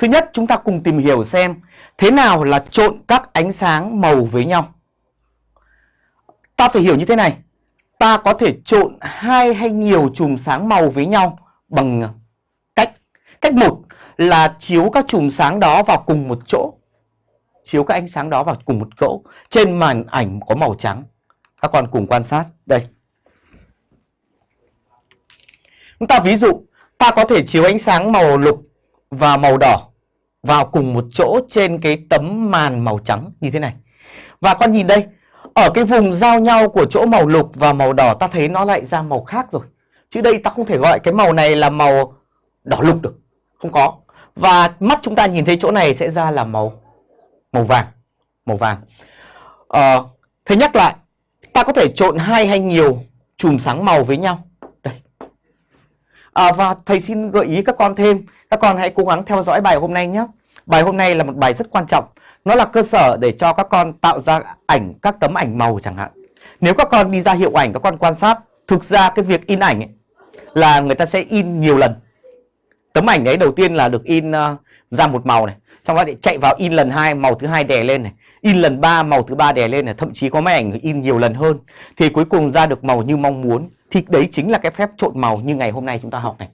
Thứ nhất chúng ta cùng tìm hiểu xem thế nào là trộn các ánh sáng màu với nhau. Ta phải hiểu như thế này. Ta có thể trộn hai hay nhiều chùm sáng màu với nhau bằng cách. Cách một là chiếu các chùm sáng đó vào cùng một chỗ. Chiếu các ánh sáng đó vào cùng một chỗ. Trên màn ảnh có màu trắng. Các con cùng quan sát. Đây. Chúng ta ví dụ, ta có thể chiếu ánh sáng màu lục và màu đỏ vào cùng một chỗ trên cái tấm màn màu trắng như thế này. Và con nhìn đây, ở cái vùng giao nhau của chỗ màu lục và màu đỏ ta thấy nó lại ra màu khác rồi. Chứ đây ta không thể gọi cái màu này là màu đỏ lục được. Không có. Và mắt chúng ta nhìn thấy chỗ này sẽ ra là màu màu vàng. Màu vàng. Ờ, thế nhắc lại, ta có thể trộn hai hay nhiều chùm sáng màu với nhau. À, và thầy xin gợi ý các con thêm các con hãy cố gắng theo dõi bài hôm nay nhé. Bài hôm nay là một bài rất quan trọng. Nó là cơ sở để cho các con tạo ra ảnh, các tấm ảnh màu chẳng hạn. Nếu các con đi ra hiệu ảnh, các con quan sát, thực ra cái việc in ảnh ấy, là người ta sẽ in nhiều lần. Tấm ảnh đấy đầu tiên là được in uh, ra một màu này, xong đó chạy vào in lần hai màu thứ hai đè lên này, in lần ba màu thứ ba đè lên này, thậm chí có mấy ảnh in nhiều lần hơn thì cuối cùng ra được màu như mong muốn. Thì đấy chính là cái phép trộn màu như ngày hôm nay chúng ta học này.